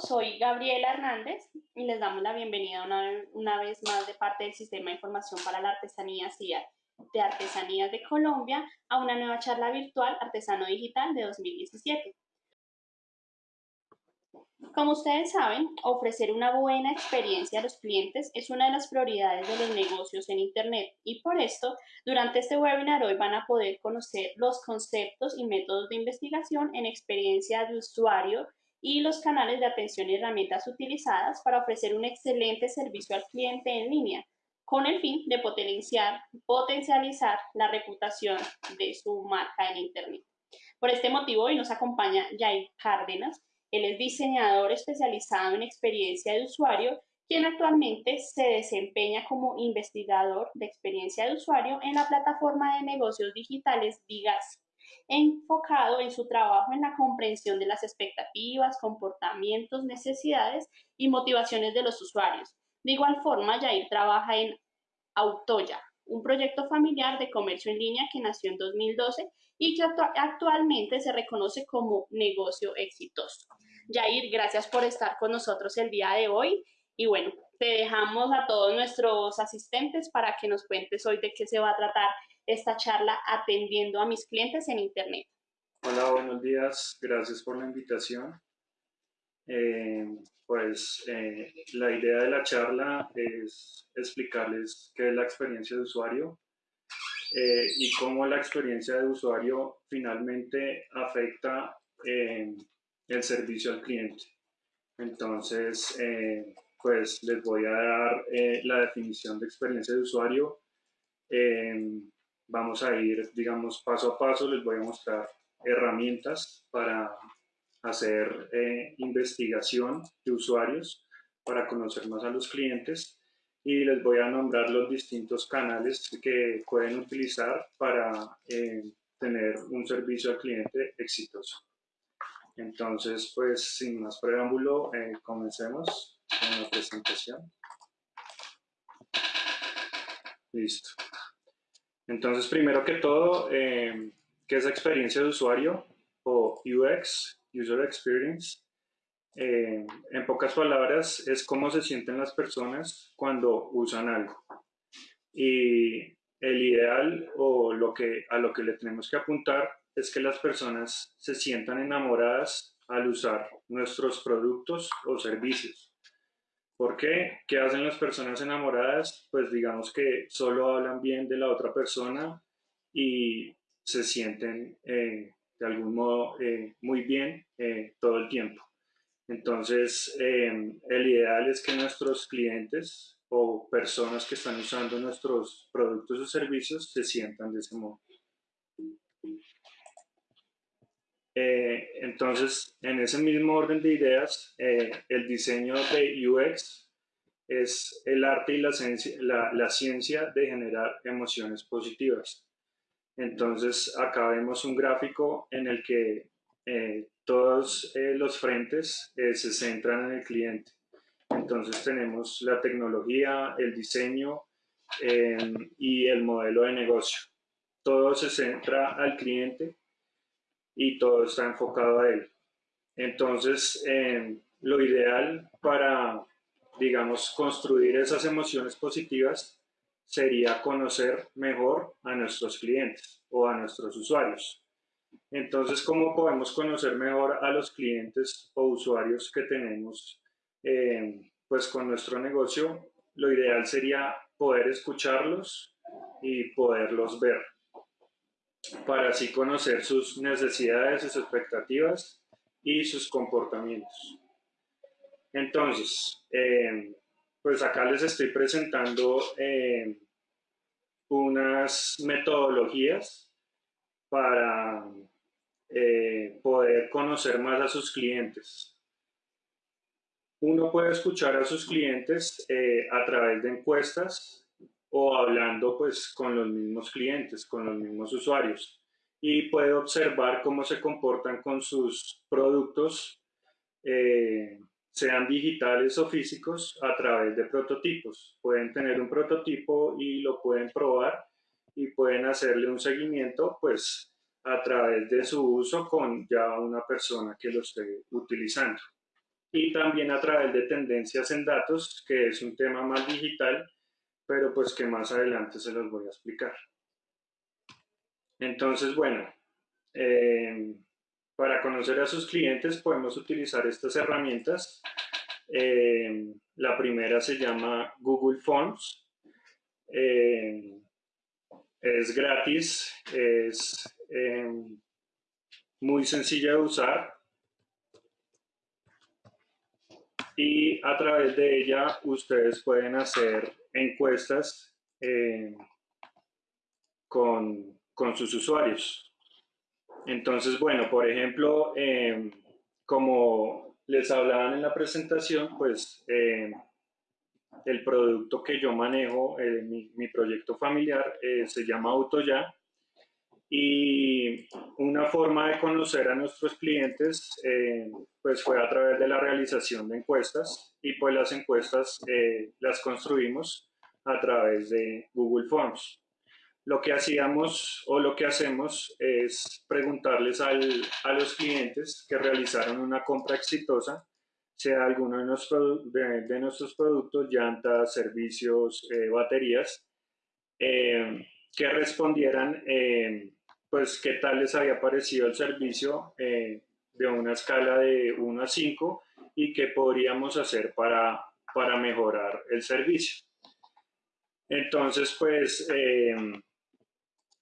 soy Gabriela Hernández y les damos la bienvenida una, vez más de parte del Sistema de Información para la Artesanía CIA de Artesanías de Colombia a una nueva charla virtual Artesano Digital de 2017. Como ustedes saben, ofrecer una buena experiencia a los clientes es una de las prioridades de los negocios en Internet y por esto, durante este webinar hoy van a poder conocer los conceptos y métodos de investigación en experiencia de usuario y los canales de atención y herramientas utilizadas para ofrecer un excelente servicio al cliente en línea, con el fin de potenciar, potencializar la reputación de su marca en Internet. Por este motivo, hoy nos acompaña Jair Cárdenas. Él es diseñador especializado en experiencia de usuario, quien actualmente se desempeña como investigador de experiencia de usuario en la plataforma de negocios digitales Vigas enfocado en su trabajo en la comprensión de las expectativas, comportamientos, necesidades y motivaciones de los usuarios. De igual forma, Jair trabaja en Autoya, un proyecto familiar de comercio en línea que nació en 2012 y que actualmente se reconoce como negocio exitoso. Jair, gracias por estar con nosotros el día de hoy y bueno, te dejamos a todos nuestros asistentes para que nos cuentes hoy de qué se va a tratar esta charla atendiendo a mis clientes en Internet. Hola, buenos días. Gracias por la invitación. Eh, pues eh, la idea de la charla es explicarles qué es la experiencia de usuario eh, y cómo la experiencia de usuario finalmente afecta el servicio al cliente. Entonces, pues les voy a dar la definición de experiencia de usuario vamos a ir, digamos, paso a paso, les voy a mostrar herramientas para hacer eh, investigación de usuarios, para conocer más a los clientes y les voy a nombrar los distintos canales que pueden utilizar para eh, tener un servicio al cliente exitoso. Entonces, pues sin más preámbulo, eh, comencemos con la presentación. Listo. Entonces, primero que todo, eh, ¿qué es experiencia de usuario o UX, User Experience? Eh, en pocas palabras, es cómo se sienten las personas cuando usan algo. Y el ideal o lo que, a lo que le tenemos que apuntar es que las personas se sientan enamoradas al usar nuestros productos o servicios. ¿Por qué? ¿Qué hacen las personas enamoradas? Pues digamos que solo hablan bien de la otra persona y se sienten eh, de algún modo eh, muy bien eh, todo el tiempo. Entonces, el ideal es que nuestros clientes o personas que están usando nuestros productos o servicios se sientan de ese modo. Eh, entonces, en ese mismo orden de ideas, eh, el diseño de UX es el arte y la ciencia, de generar emociones positivas. Entonces, acá vemos un gráfico en el que eh, todos los frentes se centran en el cliente. Entonces tenemos la tecnología, el diseño y el modelo de negocio. Todo se centra al cliente y todo está enfocado a él. Entonces, eh, lo ideal para, digamos, construir esas emociones positivas sería conocer mejor a nuestros clientes o a nuestros usuarios. Entonces, ¿cómo podemos conocer mejor a los clientes o usuarios que tenemos eh, pues con nuestro negocio? Lo ideal sería poder escucharlos y poderlos ver para así conocer sus necesidades, sus expectativas y sus comportamientos. Entonces, eh, pues acá les estoy presentando eh, unas metodologías para eh, poder conocer más a sus clientes. Uno puede escuchar a sus clientes a través de encuestas o hablando pues con los mismos clientes, con los mismos usuarios y puede observar cómo se comportan con sus productos, eh, sean digitales o físicos, a través de prototipos. Pueden tener un prototipo y lo pueden probar y pueden hacerle un seguimiento pues a través de su uso con ya una persona que lo esté utilizando. y también a través de tendencias en datos, que es un tema más digital, pero pues que más adelante se los voy a explicar. Entonces, bueno, eh, para conocer a sus clientes podemos utilizar estas herramientas. Eh, la primera se llama Google Forms. Eh, es gratis, es muy sencilla de usar y a través de ella ustedes pueden hacer encuestas con con sus usuarios. Entonces, bueno, por ejemplo, em, como les hablaban en la presentación, pues em, el producto que yo manejo, eh, mi, proyecto familiar, eh, se llama AutoYa. Y una forma de conocer a nuestros clientes, em, pues fue a través de la realización de encuestas y pues las encuestas eh, las construimos a través de Google Forms. Lo que hacíamos o lo que hacemos es preguntarles a los clientes que realizaron una compra exitosa, sea alguno de, nuestros, de, nuestros productos, llantas, servicios, eh, baterías, eh, que respondieran eh, pues qué tal les había parecido el servicio de una escala de 1 a 5 y qué podríamos hacer para, para mejorar el servicio. Entonces, pues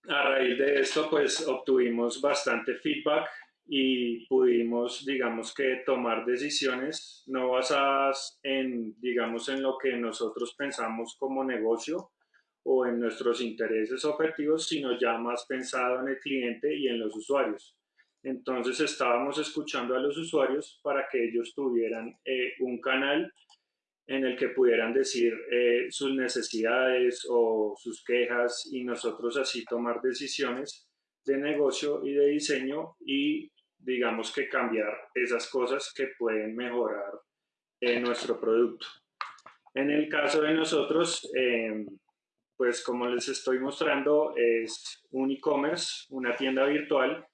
a raíz de esto, pues obtuvimos bastante feedback y pudimos, digamos que, tomar decisiones no basadas en, digamos, en lo que nosotros pensamos como negocio o en nuestros intereses objetivos, sino ya más pensado en el cliente y en los usuarios. Entonces estábamos escuchando a los usuarios para que ellos tuvieran eh, un canal en el que pudieran decir eh, sus necesidades o sus quejas y nosotros así tomar decisiones de negocio y de diseño y digamos que cambiar esas cosas que pueden mejorar en nuestro producto. En el caso de nosotros, em, pues como les estoy mostrando, es un e-commerce, una tienda virtual.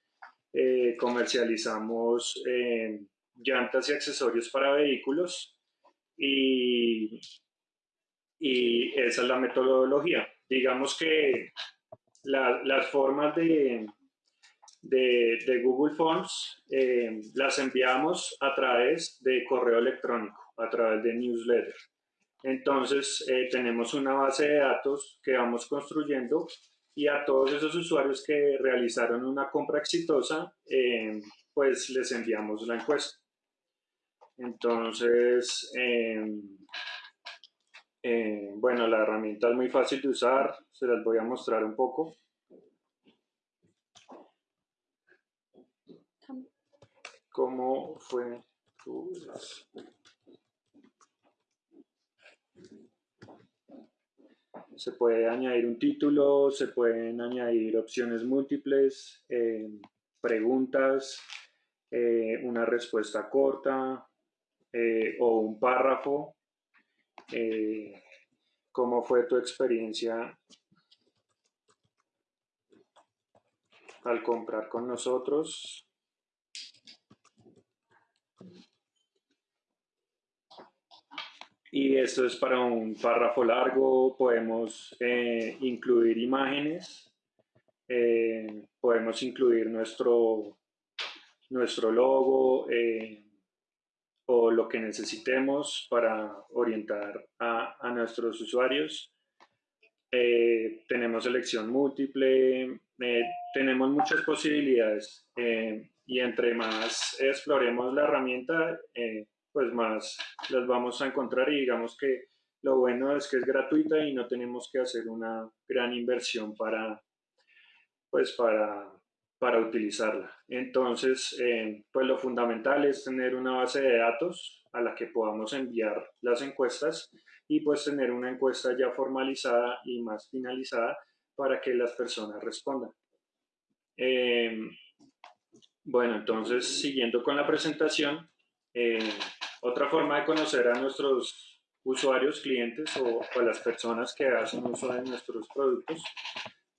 Eh, comercializamos em, llantas y accesorios para vehículos y, esa es la metodología. Digamos que las formas de, de, Google Forms eh, las enviamos a través de correo electrónico, a través de newsletter. Entonces eh, tenemos una base de datos que vamos construyendo y a todos esos usuarios que realizaron una compra exitosa, eh, pues les enviamos la encuesta. Entonces, em, eh, bueno, la herramienta es muy fácil de usar, se las voy a mostrar un poco. ¿Cómo fue tu... Se puede añadir un título, se pueden añadir opciones múltiples, em, preguntas, eh, una respuesta corta, eh, o un párrafo. Eh, ¿Cómo fue tu experiencia al comprar con nosotros? Y esto es para un párrafo largo, podemos eh, incluir imágenes, podemos incluir nuestro, nuestro logo, o lo que necesitemos para orientar a, a nuestros usuarios. Eh, tenemos elección múltiple, eh, tenemos muchas posibilidades eh, y entre más exploremos la herramienta, pues más las vamos a encontrar y digamos que lo bueno es que es gratuita y no tenemos que hacer una gran inversión para, pues para para utilizarla. Entonces, eh, pues lo fundamental es tener una base de datos a la que podamos enviar las encuestas y pues tener una encuesta ya formalizada y más finalizada para que las personas respondan. Em, bueno, entonces, siguiendo con la presentación, eh, otra forma de conocer a nuestros usuarios, clientes o a las personas que hacen uso de nuestros productos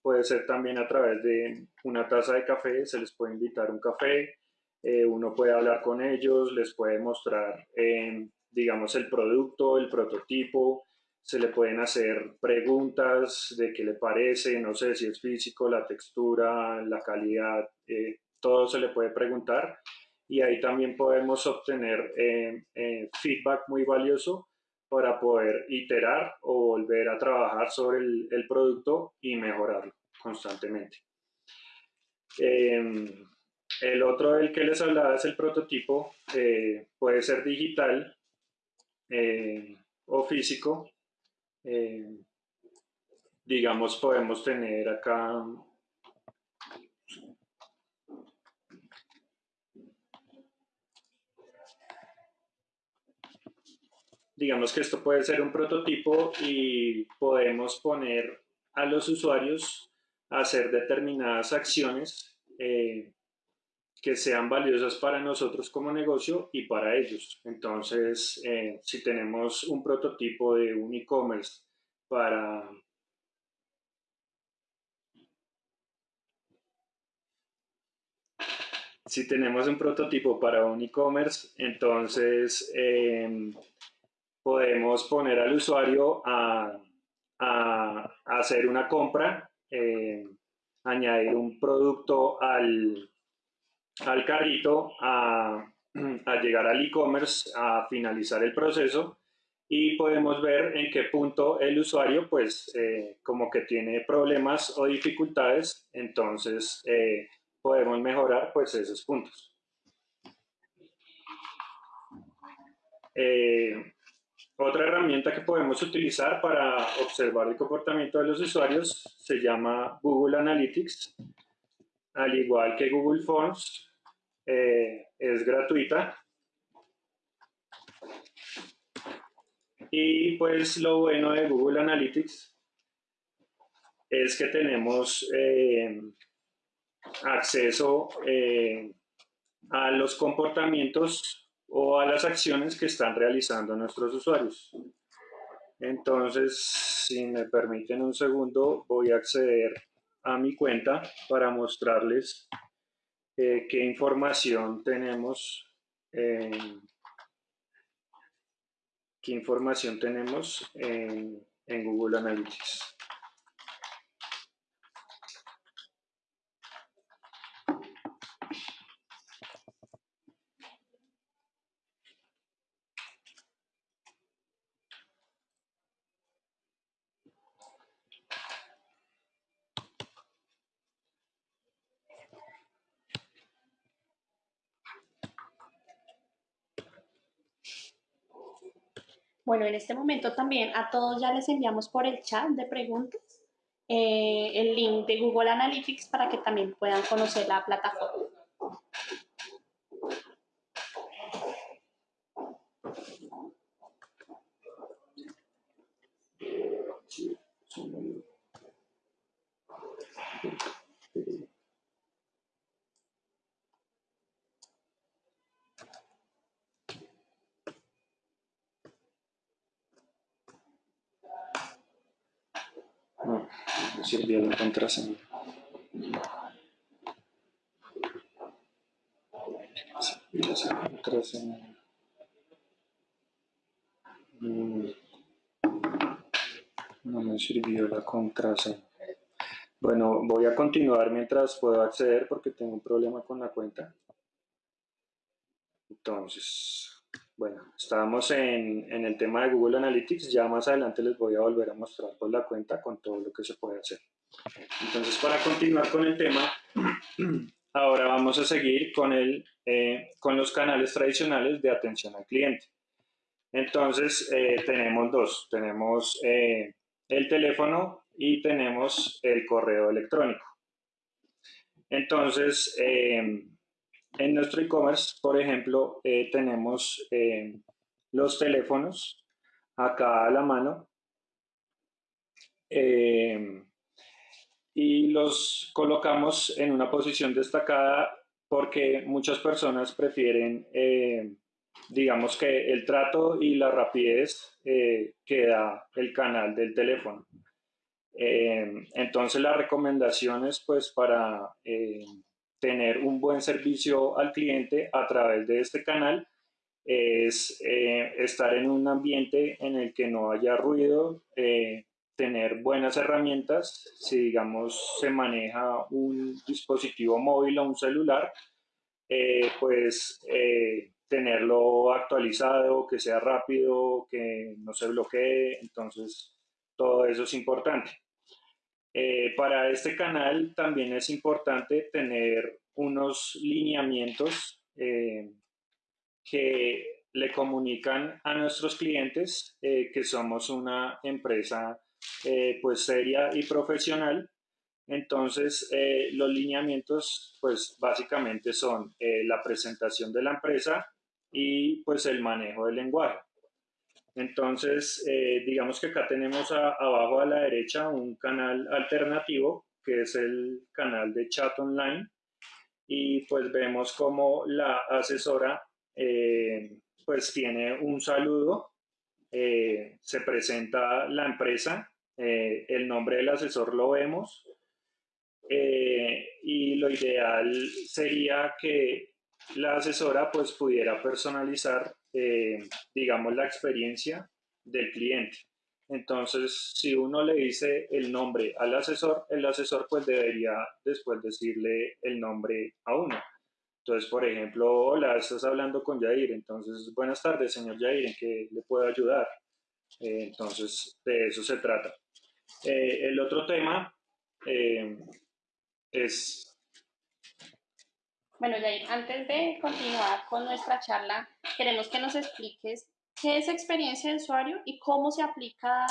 Puede ser también a través de una taza de café, se les puede invitar un café, uno puede hablar con ellos, les puede mostrar, digamos, el producto, el prototipo, se le pueden hacer preguntas de qué le parece, no sé si es físico, la textura, la calidad, eh, todo se le puede preguntar y ahí también podemos obtener eh, eh, feedback muy valioso para poder iterar o volver a trabajar sobre el, producto y mejorarlo constantemente. Em, el otro del que les hablaba es el prototipo, puede ser digital o físico, eh, digamos, podemos tener acá digamos que esto puede ser un prototipo y podemos poner a los usuarios a hacer determinadas acciones eh, que sean valiosas para nosotros como negocio y para ellos. Entonces, eh, si tenemos un prototipo de un e-commerce para si tenemos un prototipo para un e-commerce, entonces em, podemos poner al usuario a, hacer una compra, em, añadir un producto al, al carrito, a, llegar al e-commerce, a finalizar el proceso y podemos ver en qué punto el usuario pues eh, como que tiene problemas o dificultades, entonces eh, podemos mejorar pues esos puntos. Eh, otra herramienta que podemos utilizar para observar el comportamiento de los usuarios se llama Google Analytics al igual que Google Forms, eh, es gratuita. Y pues lo bueno de Google Analytics es que tenemos eh, acceso eh, a los comportamientos o a las acciones que están realizando nuestros usuarios. Entonces, si me permiten un segundo, voy a acceder a mi cuenta para mostrarles qué información tenemos qué información tenemos en, en Google Analytics. Bueno, en este momento también a todos ya les enviamos por el chat de preguntas eh, el link de Google Analytics para que también puedan conocer la plataforma. Sirvió la contraseña. Mm. No me sirvió la contraseña. Bueno, voy a continuar mientras puedo acceder porque tengo un problema con la cuenta. Entonces, bueno, estábamos en, el tema de Google Analytics, ya más adelante les voy a volver a mostrar por la cuenta con todo lo que se puede hacer. Entonces, para continuar con el tema, ahora vamos a seguir con, el, eh, con los canales tradicionales de atención al cliente. Entonces, eh, tenemos dos, tenemos eh, el teléfono y tenemos el correo electrónico. Entonces, en nuestro e-commerce, por ejemplo, tenemos los teléfonos acá a la mano y los colocamos en una posición destacada porque muchas personas prefieren, digamos que el trato y la rapidez que da el canal del teléfono. entonces las recomendaciones pues para tener un buen servicio al cliente a través de este canal es eh, estar en un ambiente en el que no haya ruido, eh, tener buenas herramientas, si digamos se maneja un dispositivo móvil o un celular, eh, pues tenerlo actualizado, que sea rápido, que no se bloquee, entonces todo eso es importante. para este canal también es importante tener unos lineamientos que le comunican a nuestros clientes eh, que somos una empresa eh, pues seria y profesional. Entonces, eh, los lineamientos pues básicamente son la presentación de la empresa y pues el manejo del lenguaje. Entonces, digamos que acá tenemos abajo a la derecha un canal alternativo que es el canal de chat online y pues vemos como la asesora eh, pues tiene un saludo, eh, se presenta la empresa, eh, el nombre del asesor lo vemos y lo ideal sería que la asesora pues pudiera personalizar, digamos, la experiencia del cliente. Entonces, si uno le dice el nombre al asesor, el asesor pues debería después decirle el nombre a uno. Entonces, por ejemplo, hola, estás hablando con Jair, entonces, buenas tardes, señor Jair, ¿en qué le puedo ayudar? Eh, entonces, de eso se trata. Eh, el otro tema eh, es... Bueno, Jair, antes de continuar con nuestra charla, queremos que nos expliques qué es experiencia de usuario y cómo se aplica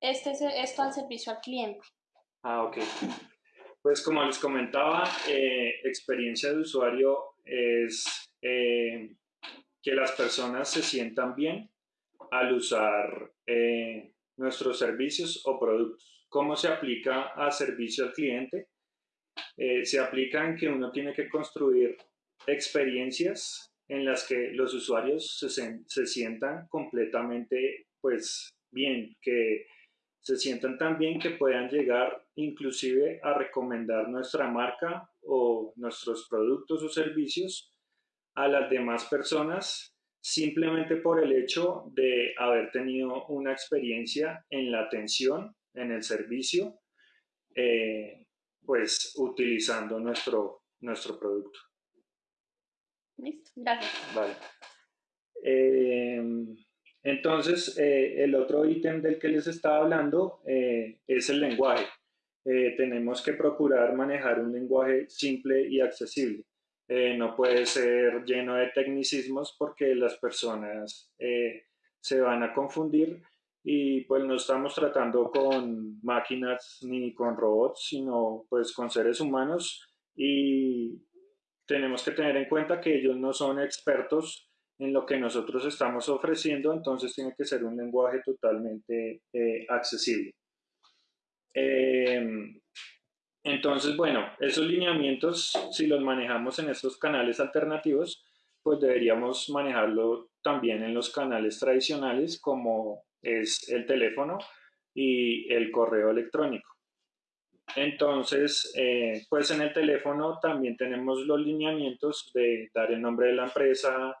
este, esto al servicio al cliente. Ah, ok. Pues como les comentaba, experiencia de usuario es eh, que las personas se sientan bien al usar eh, nuestros servicios o productos. ¿Cómo se aplica a servicio al cliente? Eh, se aplica en que uno tiene que construir experiencias en las que los usuarios se, se sientan completamente pues bien, que se sientan tan bien que puedan llegar inclusive a recomendar nuestra marca o nuestros productos o servicios a las demás personas simplemente por el hecho de haber tenido una experiencia en la atención, en el servicio, eh, pues utilizando nuestro, nuestro producto. Listo, gracias. Vale. Eh, entonces, eh, el otro ítem del que les estaba hablando es el lenguaje. Tenemos que procurar manejar un lenguaje simple y accesible. No puede ser lleno de tecnicismos porque las personas se van a confundir y pues no estamos tratando con máquinas ni con robots, sino pues con seres humanos y tenemos que tener en cuenta que ellos no son expertos en lo que nosotros estamos ofreciendo, entonces tiene que ser un lenguaje totalmente accesible. Em, entonces, bueno, esos lineamientos, si los manejamos en estos canales alternativos, pues deberíamos manejarlo también en los canales tradicionales como es el teléfono y el correo electrónico. Entonces, eh, pues en el teléfono también tenemos los lineamientos de dar el nombre de la empresa,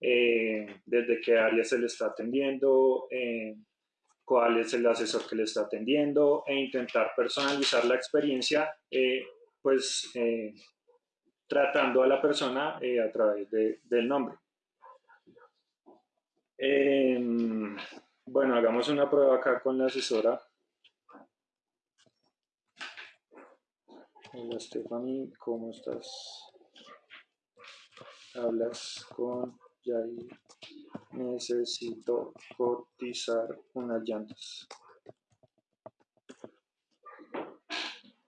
eh, desde qué área se le está atendiendo, eh, cuál es el asesor que le está atendiendo e intentar personalizar la experiencia, pues tratando a la persona a través del nombre. Bueno, hagamos una prueba acá con la asesora. Hola Stephanie, ¿cómo estás? Hablas con Jair necesito cotizar unas llantas.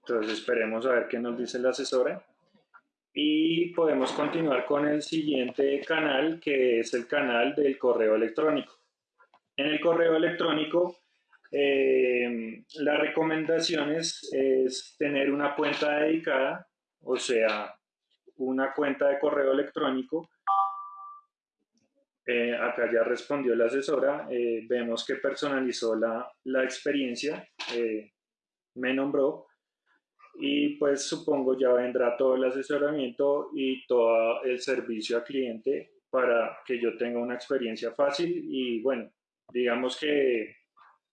Entonces esperemos a ver qué nos dice la asesora. Y podemos continuar con el siguiente canal, que es el canal del correo electrónico. En el correo electrónico, eh, la recomendación es tener una cuenta dedicada, o sea, una cuenta de correo electrónico. Eh, acá ya respondió la asesora, eh, vemos que personalizó la, la experiencia, me nombró y pues supongo ya vendrá todo el asesoramiento y todo el servicio al cliente para que yo tenga una experiencia fácil y bueno, digamos que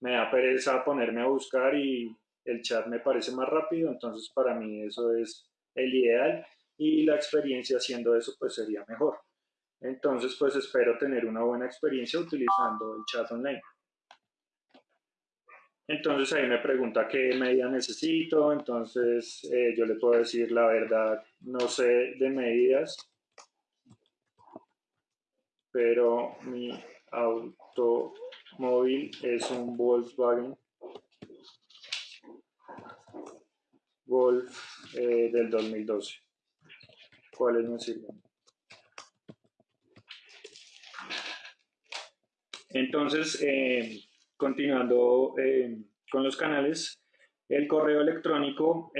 me da pereza ponerme a buscar y el chat me parece más rápido, entonces para mí eso es el ideal y la experiencia haciendo eso pues sería mejor. Entonces pues espero tener una buena experiencia utilizando el chat online. Entonces ahí me pregunta qué medida necesito, entonces eh, yo le puedo decir la verdad, no sé de medidas, pero mi automóvil es un Volkswagen Golf eh, del 2012. ¿Cuáles me sirven? Entonces, eh, continuando eh, con los canales, el correo electrónico,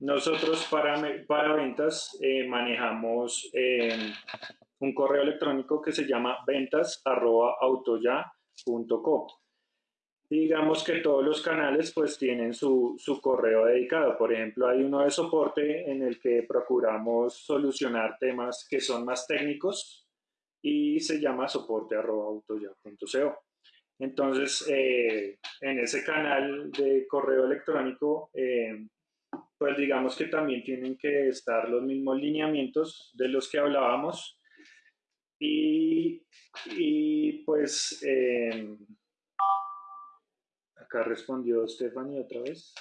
nosotros para, para ventas manejamos un correo electrónico que se llama Digamos que todos los canales pues tienen su, su correo dedicado. Por ejemplo, hay uno de soporte en el que procuramos solucionar temas que son más técnicos y se llama soporte.autoya.co. Entonces, eh, en ese canal de correo electrónico, eh, pues digamos que también tienen que estar los mismos lineamientos de los que hablábamos. Y, pues, eh, acá respondió Stephanie otra vez.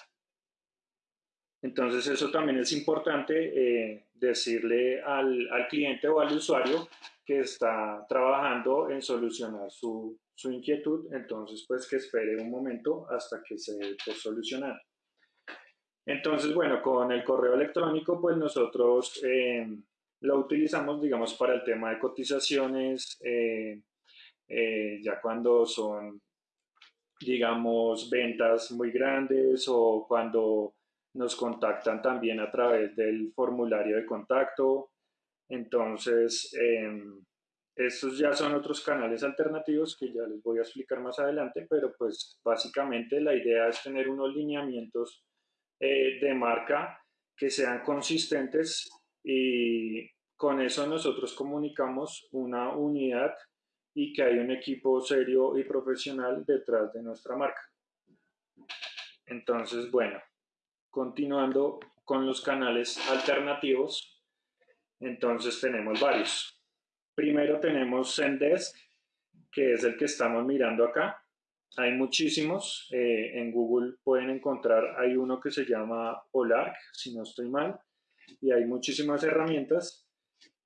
Entonces eso también es importante decirle al, al, cliente o al usuario que está trabajando en solucionar su, su inquietud, entonces pues que espere un momento hasta que se por solucionar. Entonces, bueno, con el correo electrónico pues nosotros eh, lo utilizamos, digamos, para el tema de cotizaciones, eh, eh, ya cuando son, digamos, ventas muy grandes o cuando nos contactan también a través del formulario de contacto. Entonces, em, estos ya son otros canales alternativos que ya les voy a explicar más adelante, pero pues básicamente la idea es tener unos lineamientos eh, de marca que sean consistentes y con eso nosotros comunicamos una unidad y que hay un equipo serio y profesional detrás de nuestra marca. Entonces, bueno, continuando con los canales alternativos, entonces tenemos varios. Primero tenemos Zendesk, que es el que estamos mirando acá. Hay muchísimos. Eh, en Google pueden encontrar, hay uno que se llama Olark, si no estoy mal, y hay muchísimas herramientas.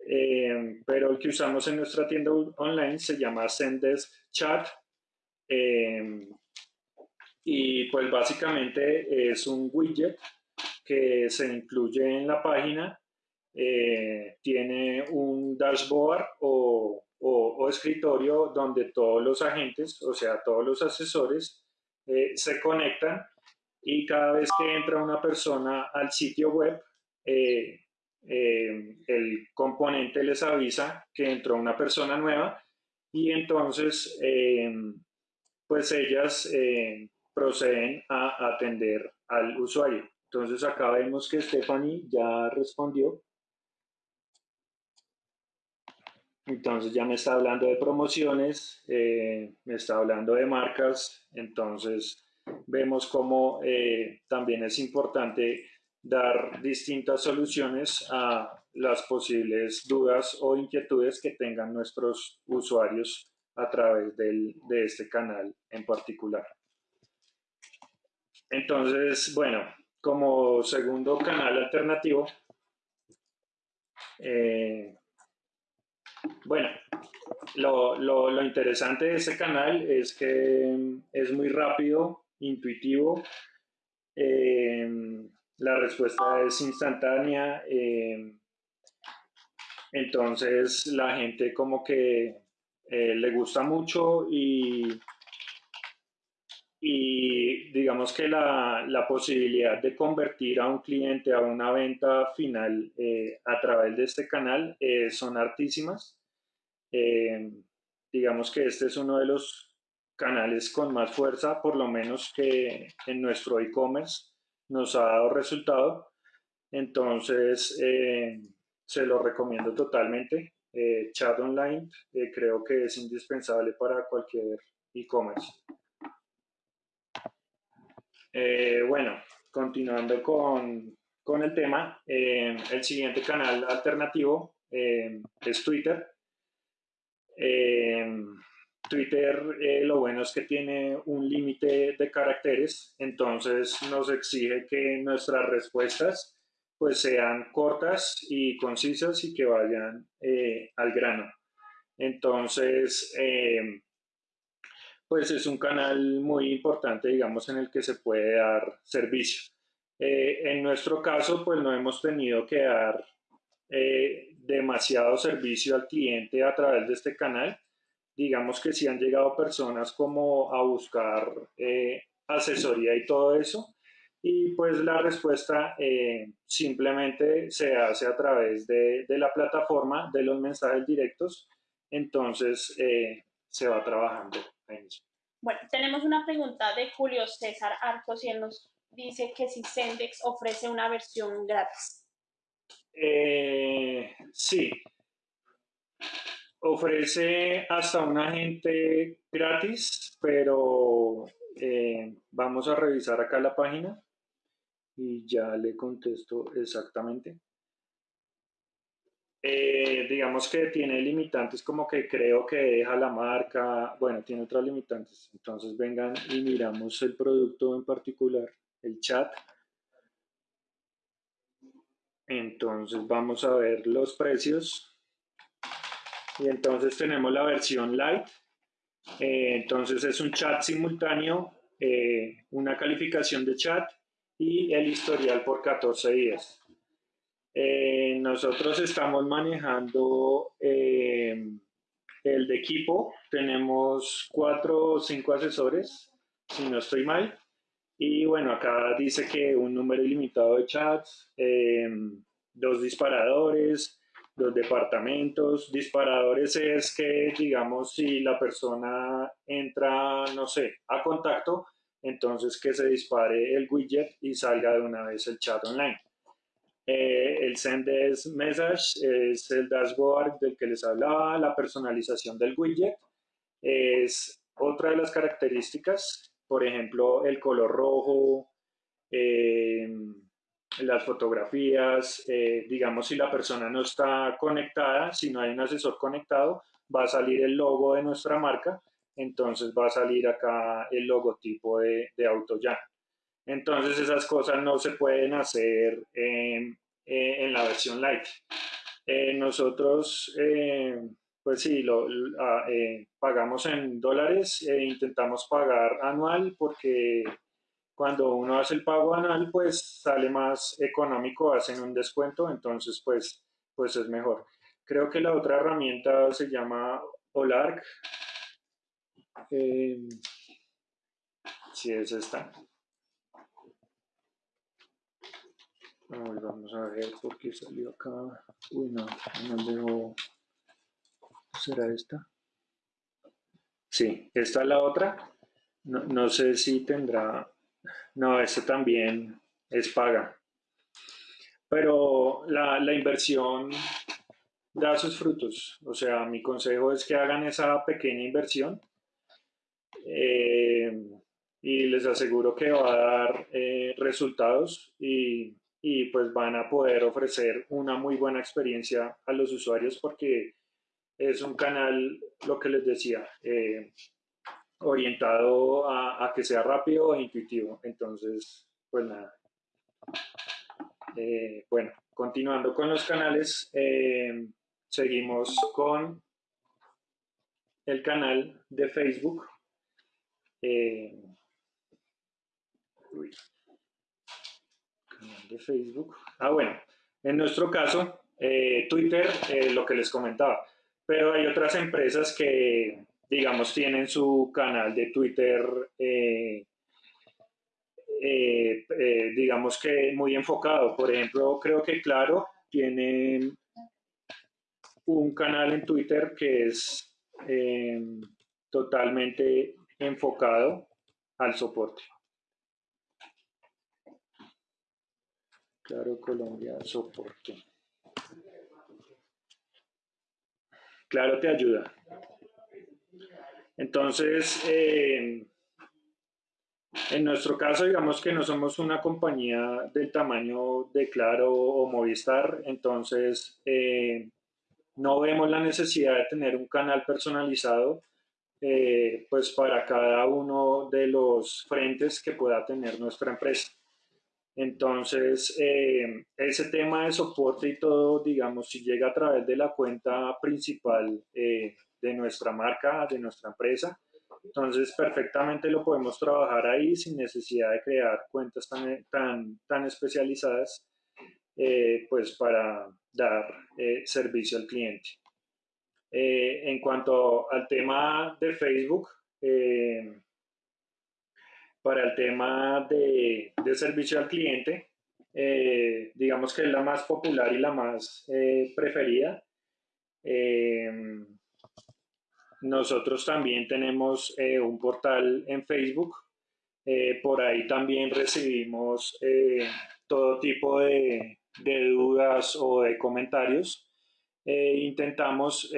Eh, pero el que usamos en nuestra tienda online se llama Zendesk Chat. Eh, y pues básicamente es un widget que se incluye en la página eh, tiene un dashboard o, escritorio donde todos los agentes, o sea, todos los asesores, se conectan y cada vez que entra una persona al sitio web, eh, el componente les avisa que entró una persona nueva y entonces pues ellas proceden a atender al usuario. Entonces acá vemos que Stephanie ya respondió. Entonces ya me está hablando de promociones, eh, me está hablando de marcas, entonces vemos cómo eh, también es importante dar distintas soluciones a las posibles dudas o inquietudes que tengan nuestros usuarios a través de este canal en particular. Entonces, bueno, como segundo canal alternativo, eh, bueno, lo, interesante de este canal es que es muy rápido, intuitivo, eh, la respuesta es instantánea, eh, entonces la gente como que eh, le gusta mucho y, y digamos que la, la, posibilidad de convertir a un cliente a una venta final a través de este canal son altísimas. Eh, digamos que este es uno de los canales con más fuerza, por lo menos que en nuestro e-commerce. Nos ha dado resultado. Entonces, eh, se lo recomiendo totalmente. Eh, chat online eh, creo que es indispensable para cualquier e-commerce. bueno, continuando con, con el tema, el siguiente canal alternativo es Twitter. Twitter lo bueno es que tiene un límite de caracteres, entonces nos exige que nuestras respuestas pues sean cortas y concisas y que vayan eh, al grano. Entonces, eh, pues es un canal muy importante, digamos, en el que se puede dar servicio. Eh, en nuestro caso, pues no hemos tenido que dar demasiado servicio al cliente a través de este canal. Digamos que si han llegado personas como a buscar asesoría y todo eso, y pues la respuesta eh, simplemente se hace a través de, la plataforma de los mensajes directos, entonces eh, se va trabajando ahí mismo. Bueno, tenemos una pregunta de Julio César Arcos y él nos dice que si Sendex ofrece una versión gratis. Eh, sí, ofrece hasta un agente gratis, pero vamos a revisar acá la página y ya le contesto exactamente. Eh, digamos que tiene limitantes como que creo que deja la marca, bueno, tiene otras limitantes. Entonces vengan y miramos el producto en particular, el chat. Entonces vamos a ver los precios. Y entonces tenemos la versión light. Eh, entonces es un chat simultáneo, eh, una calificación de chat y el historial por 14 días. Eh, nosotros estamos manejando eh, el de equipo, tenemos cuatro o cinco asesores, si no estoy mal, y bueno, acá dice que un número ilimitado de chats, eh, dos disparadores, dos departamentos. Disparadores es que, digamos, si la persona entra, no sé, a contacto, entonces que se dispare el widget y salga de una vez el chat online. Eh, el send message es el dashboard del que les hablaba, la personalización del widget es otra de las características, por ejemplo, el color rojo, eh, las fotografías, eh, digamos si la persona no está conectada, si no hay un asesor conectado, va a salir el logo de nuestra marca entonces va a salir acá el logotipo de, de AutoYan. Entonces esas cosas no se pueden hacer en, eh, la versión Lite. Eh, nosotros, pues sí, lo, ah, pagamos en dólares e intentamos pagar anual porque cuando uno hace el pago anual, pues sale más económico, hacen un descuento, entonces pues, pues es mejor. Creo que la otra herramienta se llama Olark, eh, si es esta. vamos a ver por qué salió acá. Uy, no, no debo. ¿Será esta? Sí, esta es la otra. No, sé si tendrá. No, esta también es paga. Pero la, la inversión da sus frutos. O sea, mi consejo es que hagan esa pequeña inversión eh, y les aseguro que va a dar eh, resultados y, y, pues van a poder ofrecer una muy buena experiencia a los usuarios porque es un canal, lo que les decía, eh, orientado a, que sea rápido e intuitivo. Entonces, pues nada. bueno, continuando con los canales, seguimos con el canal de Facebook eh, de Facebook. Ah, bueno, en nuestro caso, eh, Twitter, eh, lo que les comentaba, pero hay otras empresas que, digamos, tienen su canal de Twitter, digamos que muy enfocado. Por ejemplo, creo que Claro tiene un canal en Twitter que es totalmente enfocado al soporte. Claro, Colombia, soporte. Claro, te ayuda. Entonces, eh, en nuestro caso, digamos que no somos una compañía del tamaño de Claro o Movistar, entonces eh, no vemos la necesidad de tener un canal personalizado eh, pues para cada uno de los frentes que pueda tener nuestra empresa. Entonces, eh, ese tema de soporte y todo, digamos, si llega a través de la cuenta principal de nuestra marca, de nuestra empresa, entonces, perfectamente lo podemos trabajar ahí sin necesidad de crear cuentas tan, tan, tan especializadas eh, pues para dar eh, servicio al cliente. Eh, en cuanto al tema de Facebook, para el tema de, de servicio al cliente, digamos que es la más popular y la más preferida. Nosotros también tenemos eh, un portal en Facebook. Eh, por ahí también recibimos eh, todo tipo de, dudas o de comentarios. intentamos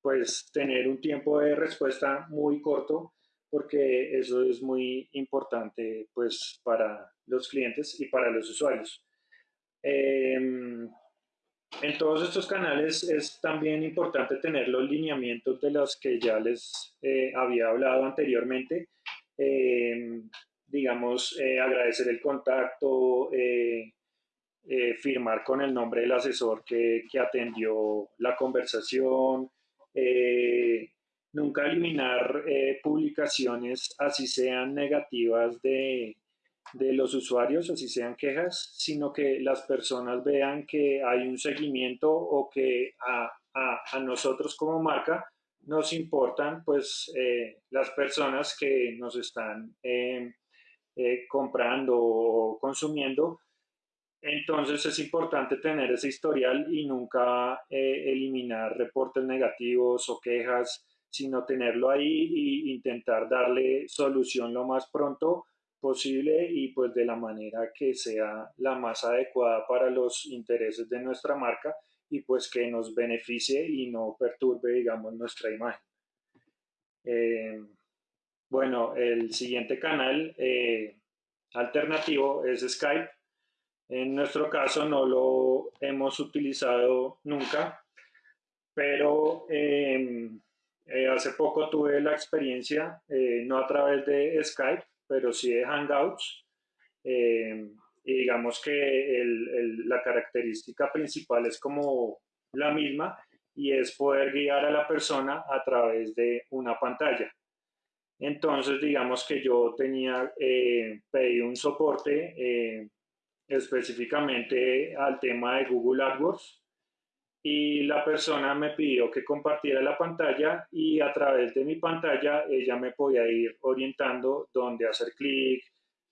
pues tener un tiempo de respuesta muy corto porque eso es muy importante pues para los clientes y para los usuarios. En todos estos canales es también importante tener los lineamientos de los que ya les eh, había hablado anteriormente. Eh, digamos, eh, agradecer el contacto, firmar con el nombre del asesor que, que atendió la conversación, nunca eliminar publicaciones así sean negativas de, de los usuarios, así sean quejas, sino que las personas vean que hay un seguimiento o que a, nosotros como marca nos importan pues eh, las personas que nos están em, eh, comprando o consumiendo. Entonces es importante tener ese historial y nunca eh, eliminar reportes negativos o quejas, sino tenerlo ahí e intentar darle solución lo más pronto posible y pues de la manera que sea la más adecuada para los intereses de nuestra marca y pues que nos beneficie y no perturbe, digamos, nuestra imagen. Eh, bueno, el siguiente canal eh, alternativo es Skype. En nuestro caso no lo hemos utilizado nunca, pero em, eh, hace poco tuve la experiencia, no a través de Skype, pero sí de Hangouts. Eh, y digamos que la característica principal es como la misma y es poder guiar a la persona a través de una pantalla. Entonces, digamos que yo tenía, eh, un soporte eh, específicamente al tema de Google AdWords y la persona me pidió que compartiera la pantalla y a través de mi pantalla ella me podía ir orientando dónde hacer clic,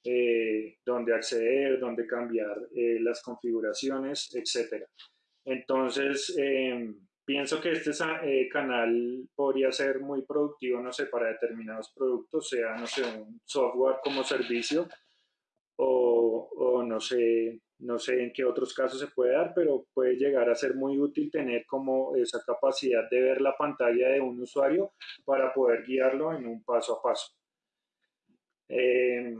eh, dónde acceder, dónde cambiar eh, las configuraciones, etc. Entonces, em, pienso que este eh, canal podría ser muy productivo, no sé, para determinados productos, sea, no sé, un software como servicio o, o no sé, no sé en qué otros casos se puede dar, pero puede llegar a ser muy útil tener como esa capacidad de ver la pantalla de un usuario para poder guiarlo en un paso a paso. Em,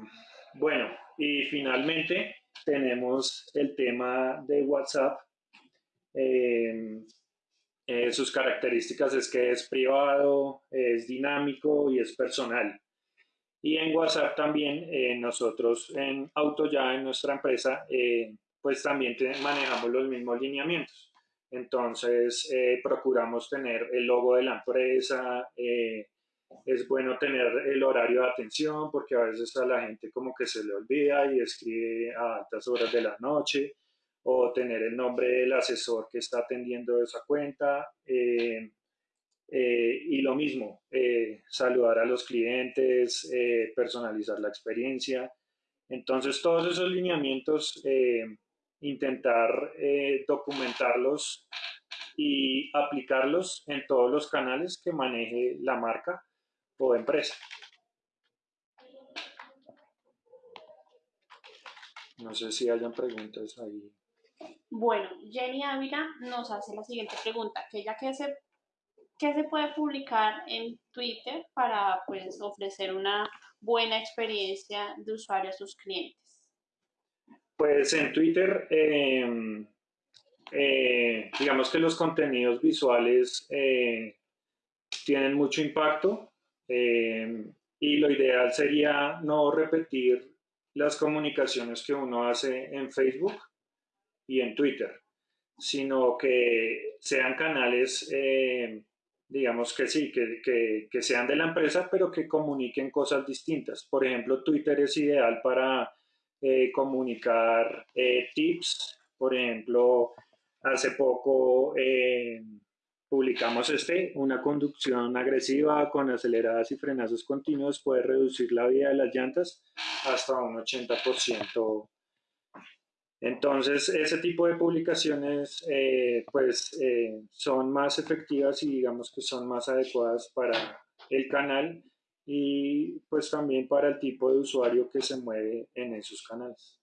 bueno, y finalmente tenemos el tema de WhatsApp. Em, eh, sus características es que es privado, es dinámico y es personal. Y en WhatsApp también eh, nosotros en AutoYa, en nuestra empresa, eh, pues también manejamos los mismos lineamientos. Entonces eh, procuramos tener el logo de la empresa, es bueno tener el horario de atención porque a veces a la gente como que se le olvida y escribe a altas horas de la noche o tener el nombre del asesor que está atendiendo esa cuenta. Eh, y lo mismo, eh, saludar a los clientes, eh, personalizar la experiencia. Entonces, todos esos lineamientos, intentar documentarlos y aplicarlos en todos los canales que maneje la marca o empresa. No sé si hayan preguntas ahí. Bueno, Jenny Ávila nos hace la siguiente pregunta, que ya que se, que se puede publicar en Twitter para pues, ofrecer una buena experiencia de usuario a sus clientes. Pues en Twitter, em, eh, digamos que los contenidos visuales eh, tienen mucho impacto em, y lo ideal sería no repetir las comunicaciones que uno hace en Facebook y en Twitter, sino que sean canales, em, digamos que sí, que, que sean de la empresa, pero que comuniquen cosas distintas. Por ejemplo, Twitter es ideal para eh, comunicar eh, tips. Por ejemplo, hace poco eh, publicamos este, una conducción agresiva con aceleradas y frenazos continuos puede reducir la vida de las llantas hasta un 80%. Entonces, ese tipo de publicaciones pues son más efectivas y digamos que son más adecuadas para el canal y pues también para el tipo de usuario que se mueve en esos canales.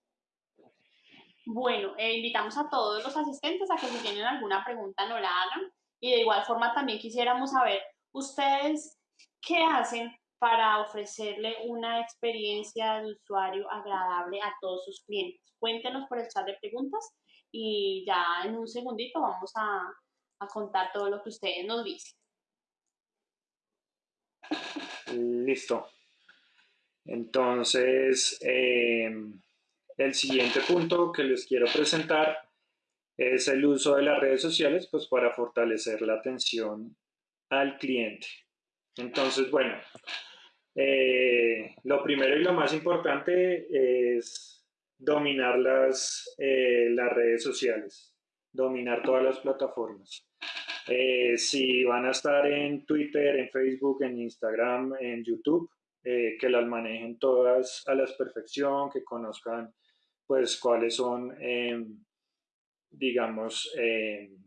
Bueno, eh, invitamos a todos los asistentes a que si tienen alguna pregunta no la hagan y de igual forma también quisiéramos saber ustedes qué hacen para ofrecerle una experiencia de usuario agradable a todos sus clientes. Cuéntenos por el chat de preguntas y ya en un segundito vamos a, a contar todo lo que ustedes nos dicen. Listo. Entonces, eh, el siguiente punto que les quiero presentar es el uso de las redes sociales pues, para fortalecer la atención al cliente. Entonces, bueno, eh, lo primero y lo más importante es dominar las, eh, las redes sociales, dominar todas las plataformas. Eh, si van a estar en Twitter, en Facebook, en Instagram, en YouTube, que las manejen todas a la perfección, que conozcan pues cuáles son, em, digamos, em,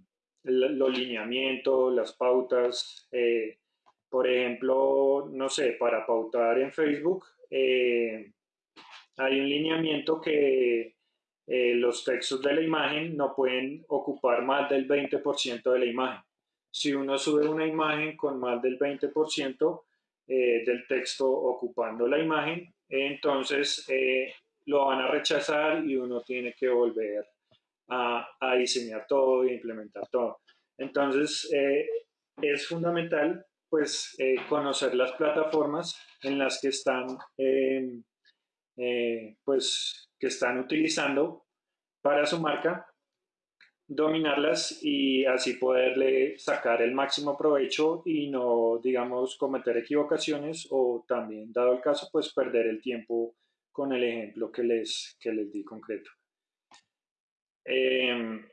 los lineamientos, las pautas. Por ejemplo, no sé, para pautar en Facebook, hay un lineamiento que los textos de la imagen no pueden ocupar más del 20% de la imagen. Si uno sube una imagen con más del 20% eh, del texto ocupando la imagen, entonces eh, lo van a rechazar y uno tiene que volver a, diseñar todo e implementar todo. Entonces, eh, es fundamental pues conocer las plataformas en las que están pues que están utilizando para su marca dominarlas y así poderle sacar el máximo provecho y no, digamos, cometer equivocaciones o también, dado el caso, pues perder el tiempo con el ejemplo que les, que les di concreto. Em,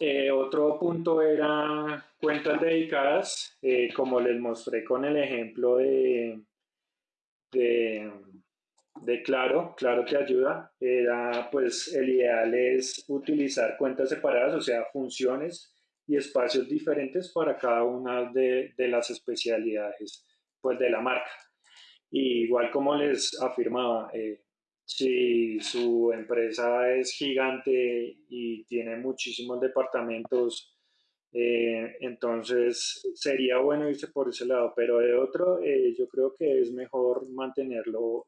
eh, otro punto era cuentas dedicadas, eh, como les mostré con el ejemplo de, de de Claro, Claro que ayuda, era pues el ideal es utilizar cuentas separadas, o sea, funciones y espacios diferentes para cada una de, las especialidades pues de la marca. igual como les afirmaba, eh, si su empresa es gigante y tiene muchísimos departamentos, eh, entonces sería bueno irse por ese lado, pero de otro, eh, yo creo que es mejor mantenerlo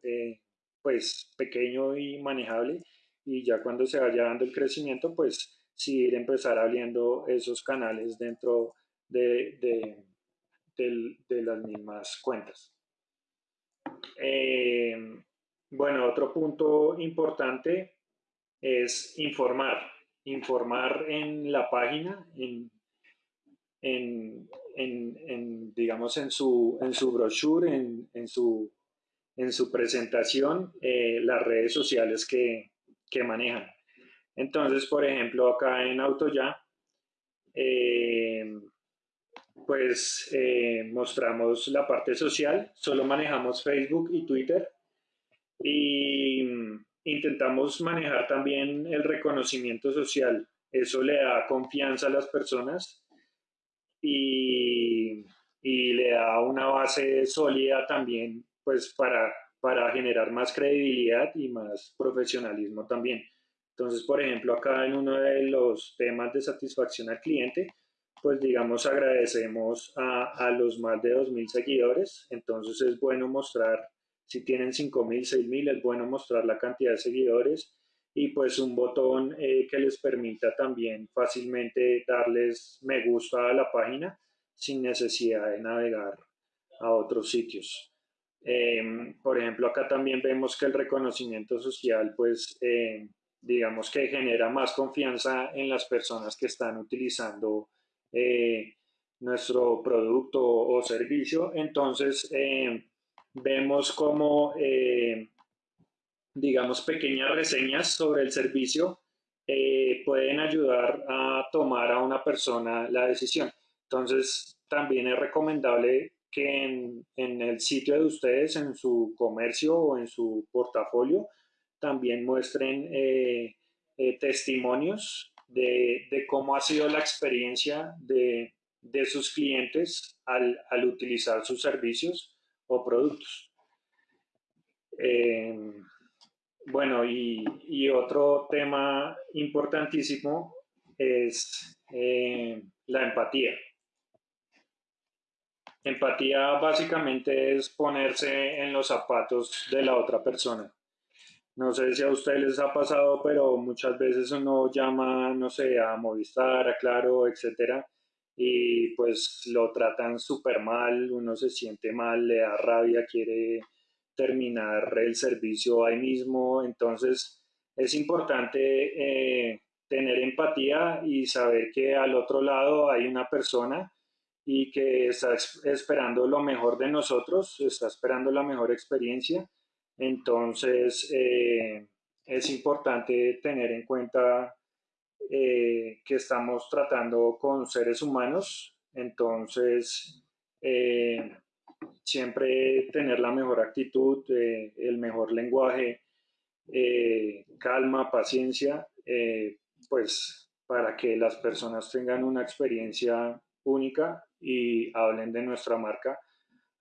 pues pequeño y manejable y ya cuando se vaya dando el crecimiento pues sí ir empezar abriendo esos canales dentro de, de, las mismas cuentas. Eh, bueno, otro punto importante es informar, informar en la página, en, en, digamos en su, en su brochure, en, su en su presentación eh, las redes sociales que, manejan. Entonces, por ejemplo, acá en AutoYa, eh, pues eh, mostramos la parte social, solo manejamos Facebook y Twitter y intentamos manejar también el reconocimiento social. Eso le da confianza a las personas y, y le da una base sólida también pues para para generar más credibilidad y más profesionalismo también. Entonces, por ejemplo, acá en uno de los temas de satisfacción al cliente, pues digamos agradecemos a, a los más de 2.000 seguidores, entonces es bueno mostrar, si tienen 5.000, 6.000, es bueno mostrar la cantidad de seguidores y pues un botón eh, que les permita también fácilmente darles me gusta a la página sin necesidad de navegar a otros sitios. Em, por ejemplo, acá también vemos que el reconocimiento social, pues, em, digamos que genera más confianza en las personas que están utilizando eh, nuestro producto o servicio. Entonces, em, vemos como, digamos, pequeñas reseñas sobre el servicio eh, pueden ayudar a tomar a una persona la decisión. Entonces, también es recomendable que en, el sitio de ustedes, en su comercio o en su portafolio, también muestren eh, eh, testimonios de, cómo ha sido la experiencia de, sus clientes al, utilizar sus servicios o productos. Eh, bueno, y, otro tema importantísimo es la empatía. Empatía básicamente es ponerse en los zapatos de la otra persona. No sé si a ustedes les ha pasado, pero muchas veces uno llama, no sé, a Movistar, a Claro, etcétera, y pues lo tratan súper mal, uno se siente mal, le da rabia, quiere terminar el servicio ahí mismo. Entonces, es importante eh, tener empatía y saber que al otro lado hay una persona y que está esperando lo mejor de nosotros, está esperando la mejor experiencia. Entonces, eh, es importante tener en cuenta eh, que estamos tratando con seres humanos. Entonces, siempre tener la mejor actitud, el mejor lenguaje, calma, paciencia, pues para que las personas tengan una experiencia única y hablen de nuestra marca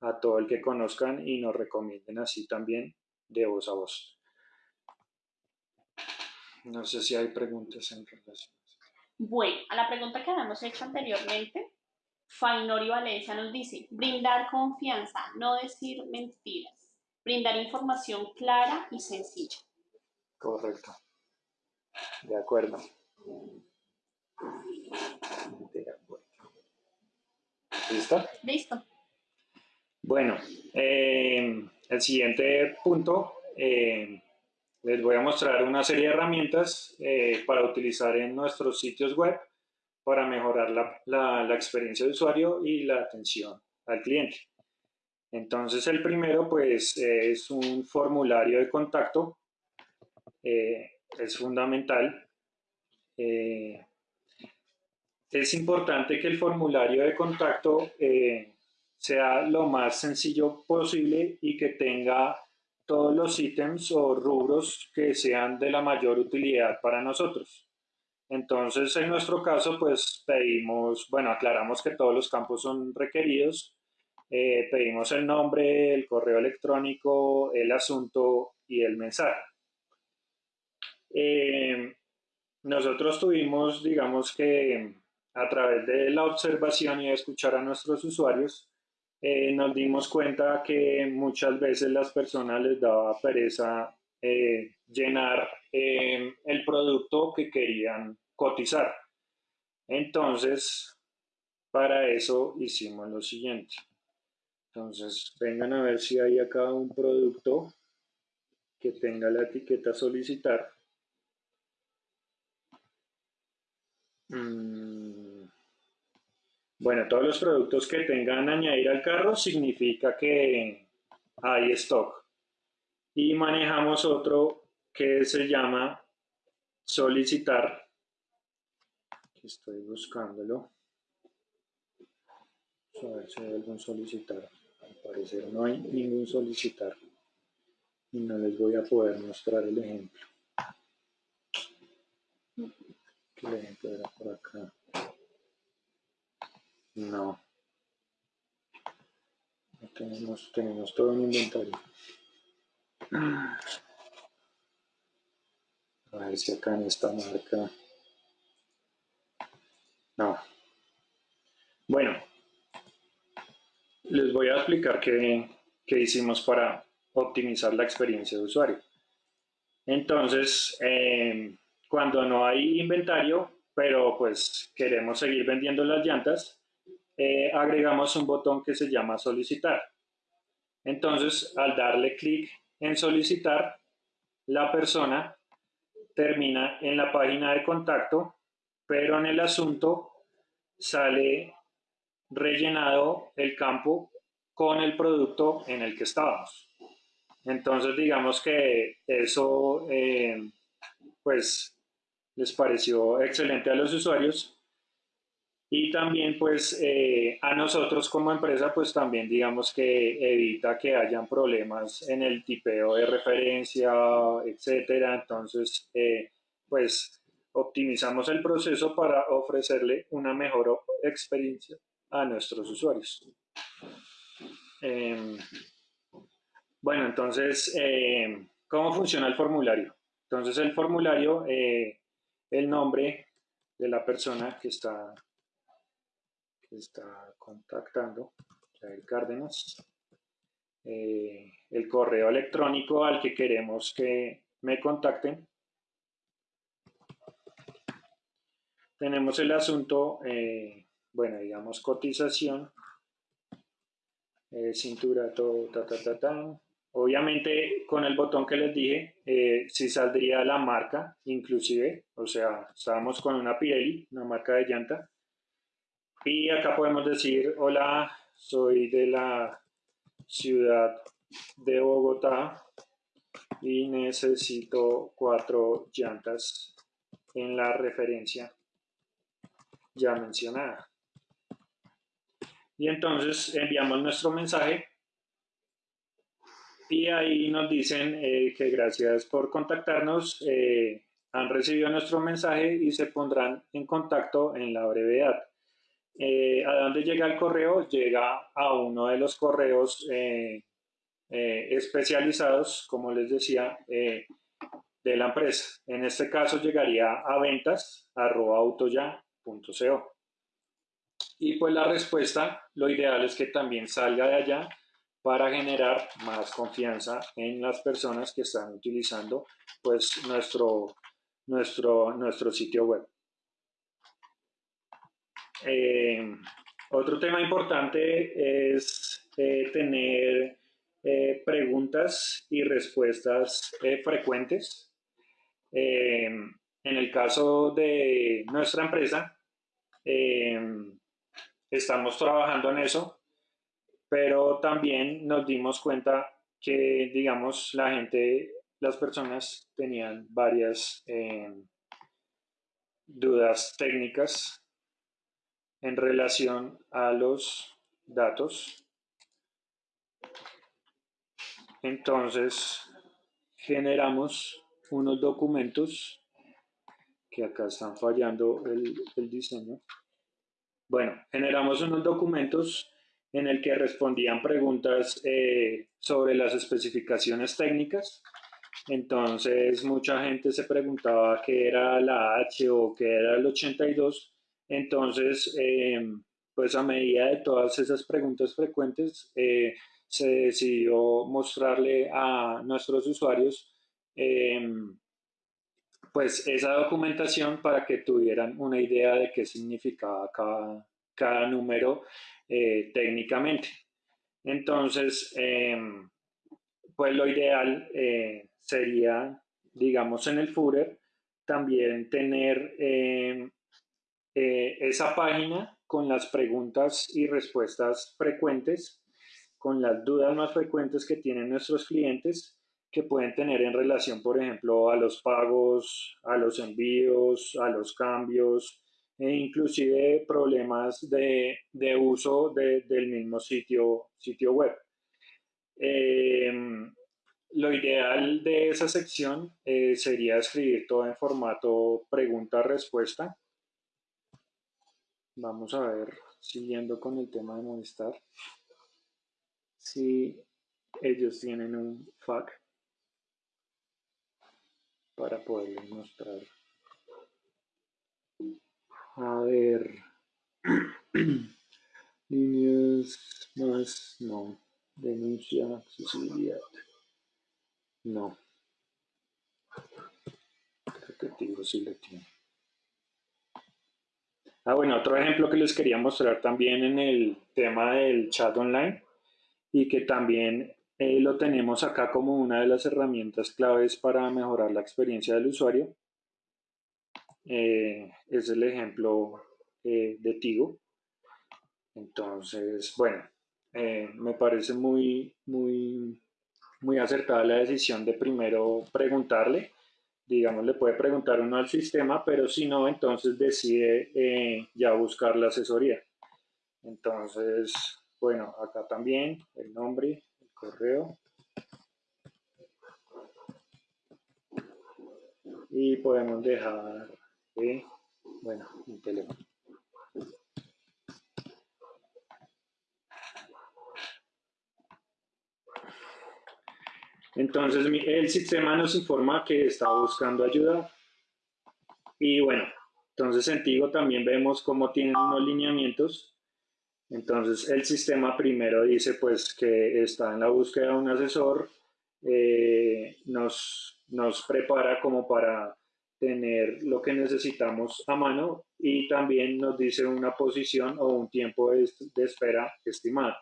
a todo el que conozcan y nos recomienden así también de voz a voz. No sé si hay preguntas en relación. Bueno, a la pregunta que habíamos hecho anteriormente, Fainori Valencia nos dice, brindar confianza, no decir mentiras, brindar información clara y sencilla. Correcto. De acuerdo. ¿Listo? Listo. Bueno, eh, el siguiente punto, eh, les voy a mostrar una serie de herramientas eh, para utilizar en nuestros sitios web para mejorar la, la, experiencia de usuario y la atención al cliente. Entonces el primero pues es un formulario de contacto, es fundamental es importante que el formulario de contacto eh, sea lo más sencillo posible y que tenga todos los ítems o rubros que sean de la mayor utilidad para nosotros. Entonces, en nuestro caso, pues pedimos, bueno, aclaramos que todos los campos son requeridos, eh, pedimos el nombre, el correo electrónico, el asunto y el mensaje. Eh, nosotros tuvimos, digamos que a través de la observación y de escuchar a nuestros usuarios, eh, nos dimos cuenta que muchas veces las personas les daba pereza llenar el producto que querían cotizar. Entonces, para eso hicimos lo siguiente. Entonces, vengan a ver si hay acá un producto que tenga la etiqueta solicitar. Mm. Bueno, todos los productos que tengan añadir al carro significa que hay stock. Y manejamos otro que se llama solicitar. Estoy buscándolo. A ver si hay algún solicitar. Al parecer no hay ningún solicitar. Y no les voy a poder mostrar el ejemplo el ejemplo era por acá. No. no tenemos, tenemos todo un inventario. A ver si acá en esta marca. No. Bueno, les voy a explicar qué, hicimos para optimizar la experiencia de usuario. Entonces, eh, cuando no hay inventario, pero pues queremos seguir vendiendo las llantas, eh, agregamos un botón que se llama solicitar. Entonces, al darle clic en solicitar, la persona termina en la página de contacto, pero en el asunto sale rellenado el campo con el producto en el que estábamos. Entonces, digamos que eso, eh, pues, les pareció excelente a los usuarios y también, pues, eh, a nosotros como empresa, pues también digamos que evita que hayan problemas en el tipeo de referencia, etcétera. Entonces, eh, pues, optimizamos el proceso para ofrecerle una mejor experiencia a nuestros usuarios. Em, bueno, entonces, eh, ¿cómo funciona el formulario? Entonces, el formulario, eh, el nombre de la persona que está, que está contactando, Jair Cárdenas, eh, el correo electrónico al que queremos que me contacten. Tenemos el asunto, bueno, digamos cotización, cintura, todo, ta, ta, ta, ta, Obviamente con el botón que les dije, eh, sí saldría la marca, inclusive, o sea, estábamos con una Pirelli, una marca de llanta. Y acá podemos decir, hola, soy de la ciudad de Bogotá y necesito cuatro llantas en la referencia ya mencionada. Y entonces enviamos nuestro mensaje y ahí nos dicen eh, que gracias por contactarnos, eh, han recibido nuestro mensaje y se pondrán en contacto en la brevedad. Eh, ¿A dónde llega el correo? Llega a uno de los correos especializados, como les decía, de la empresa. En este caso llegaría a ventas Y pues la respuesta, lo ideal es que también salga de allá para generar más confianza en las personas que están utilizando pues nuestro, nuestro, nuestro sitio web. Eh, otro tema importante es eh, tener eh, preguntas y respuestas frecuentes. en el caso de nuestra empresa, estamos trabajando en eso pero también nos dimos cuenta que, digamos, la gente, las personas tenían varias eh, dudas técnicas en relación a los datos. Entonces, generamos unos documentos que acá están fallando el, el diseño. Bueno, generamos unos documentos en el que respondían preguntas eh, sobre las especificaciones técnicas. Entonces mucha gente se preguntaba qué era la H o qué era el 82. Entonces, em, pues a medida de todas esas preguntas frecuentes, eh, se decidió mostrarle a nuestros usuarios em, pues esa documentación para que tuvieran una idea de qué significaba cada, cada número eh, técnicamente. Entonces, em, pues lo ideal eh, sería, digamos, en el Footer, también tener em, eh, esa página con las preguntas y respuestas frecuentes, con las dudas más frecuentes que tienen nuestros clientes que pueden tener en relación, por ejemplo, a los pagos, a los envíos, a los cambios, e inclusive problemas de, de uso de, del mismo sitio, sitio web. Eh, lo ideal de esa sección eh, sería escribir todo en formato pregunta-respuesta. Vamos a ver, siguiendo con el tema de Movistar, si ellos tienen un FAQ. Para poderles mostrar. A ver, líneas más, no, denuncia, accesibilidad, no. Creo que digo sí lo tiene. Ah, bueno, otro ejemplo que les quería mostrar también en el tema del chat online y que también eh, lo tenemos acá como una de las herramientas claves para mejorar la experiencia del usuario. Eh, es el ejemplo eh, de Tigo. Entonces, bueno, me parece muy, muy, muy acertada la decisión de primero preguntarle digamos, le puede preguntar uno al sistema, pero si no, entonces decide eh, ya buscar la asesoría. Entonces, bueno, acá también el nombre, correo. Y podemos dejar, eh, bueno, un teléfono. Entonces el sistema nos informa que está buscando ayuda. Y bueno, entonces en Tigo también vemos cómo tienen unos lineamientos. Entonces el sistema primero dice pues que está en la búsqueda de un asesor, eh, nos, nos prepara como para tener lo que necesitamos a mano y también nos dice una posición o un tiempo de, de espera estimado.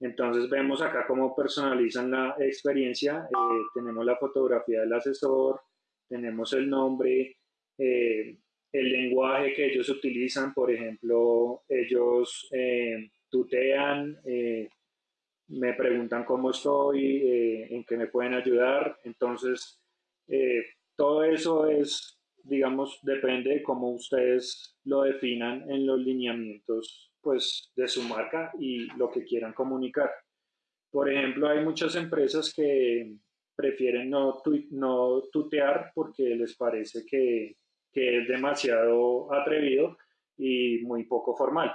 Entonces vemos acá cómo personalizan la experiencia, eh, tenemos la fotografía del asesor, tenemos el nombre, eh, el lenguaje que ellos utilizan, por ejemplo, ellos eh, tutean, me preguntan cómo estoy, en qué me pueden ayudar, entonces todo eso es, digamos, depende de cómo ustedes lo definan en los lineamientos pues, de su marca y lo que quieran comunicar. Por ejemplo, hay muchas empresas que prefieren no, no tutear porque les parece que, es demasiado atrevido y muy poco formal.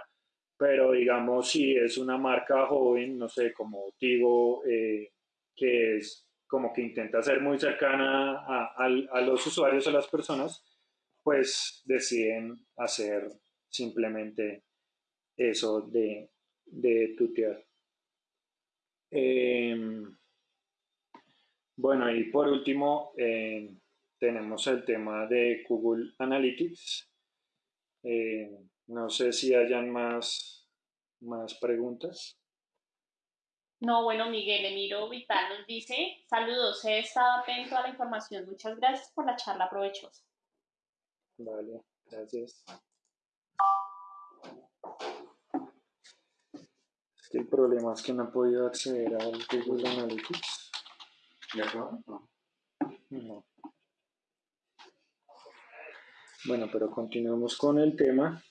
Pero digamos, si es una marca joven, no sé, como Tigo, eh, que es como que intenta ser muy cercana a, los usuarios, a las personas, pues deciden hacer simplemente eso de, de tutear. Em, bueno, y por último, em, tenemos el tema de Google Analytics. Em, no sé si hayan más, más preguntas. No, bueno, Miguel Emiro Vital nos dice, saludos, he estado atento a la información. Muchas gracias por la charla provechosa. Vale, gracias. el problema es que no he podido acceder al Google Analytics. ¿Ya No. No. Bueno, pero continuemos con el tema.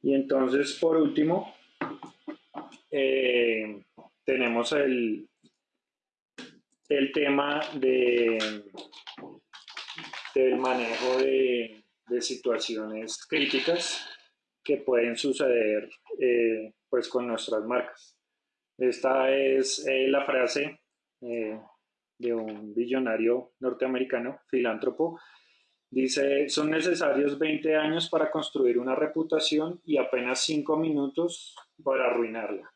Y entonces, por último, eh, tenemos el, el tema de, del manejo de, de situaciones críticas que pueden suceder eh, pues con nuestras marcas. Esta es eh, la frase de un billonario norteamericano, filántropo. Dice, son necesarios 20 años para construir una reputación y apenas 5 minutos para arruinarla.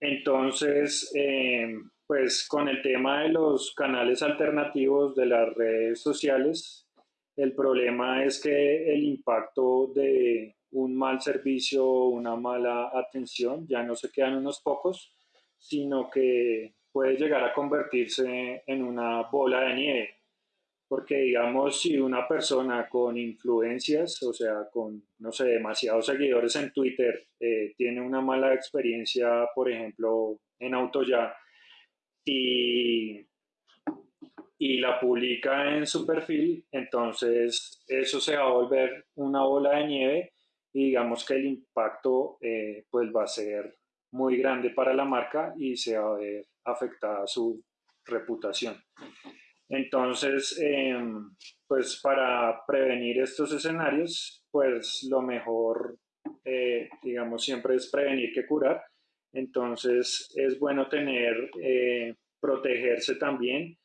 Entonces, eh, pues con el tema de los canales alternativos de las redes sociales, el problema es que el impacto de un mal servicio o una mala atención, ya no se quedan unos pocos, sino que puede llegar a convertirse en una bola de nieve. Porque digamos, si una persona con influencias, o sea, con, no sé, demasiados seguidores en Twitter, eh, tiene una mala experiencia, por ejemplo, en AutoYa, y, y la publica en su perfil, entonces eso se va a volver una bola de nieve y digamos que el impacto eh, pues va a ser muy grande para la marca y se va a ver afectada su reputación. Entonces, em, pues para prevenir estos escenarios, pues lo mejor, eh, digamos, siempre es prevenir que curar. Entonces, es bueno tener, eh, protegerse también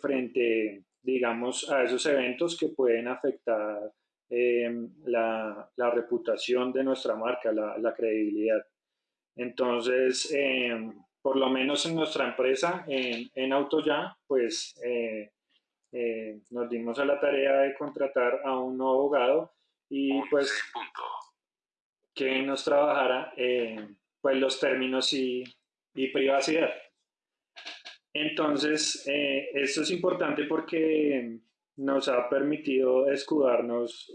frente, digamos, a esos eventos que pueden afectar la, la, reputación de nuestra marca, la, la credibilidad. Entonces, por lo menos en nuestra empresa, en, en AutoYa, pues eh, eh, nos dimos a la tarea de contratar a un nuevo abogado y pues que nos trabajara pues los términos y, y privacidad. Entonces, eh, esto es importante porque nos ha permitido escudarnos